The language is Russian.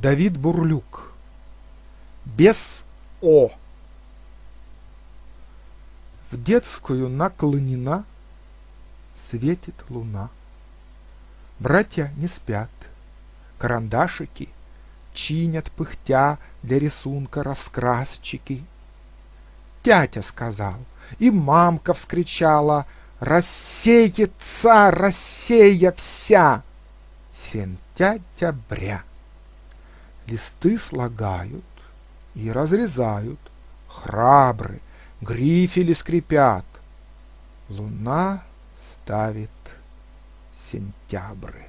Давид Бурлюк. Без О. В детскую наклонена, светит луна. Братья не спят, карандашики чинят пыхтя для рисунка раскрасчики. Тятя сказал, и мамка вскричала, Рассеется Россия вся! Сентября. Листы слагают и разрезают, Храбры, грифели скрипят. Луна ставит сентябры.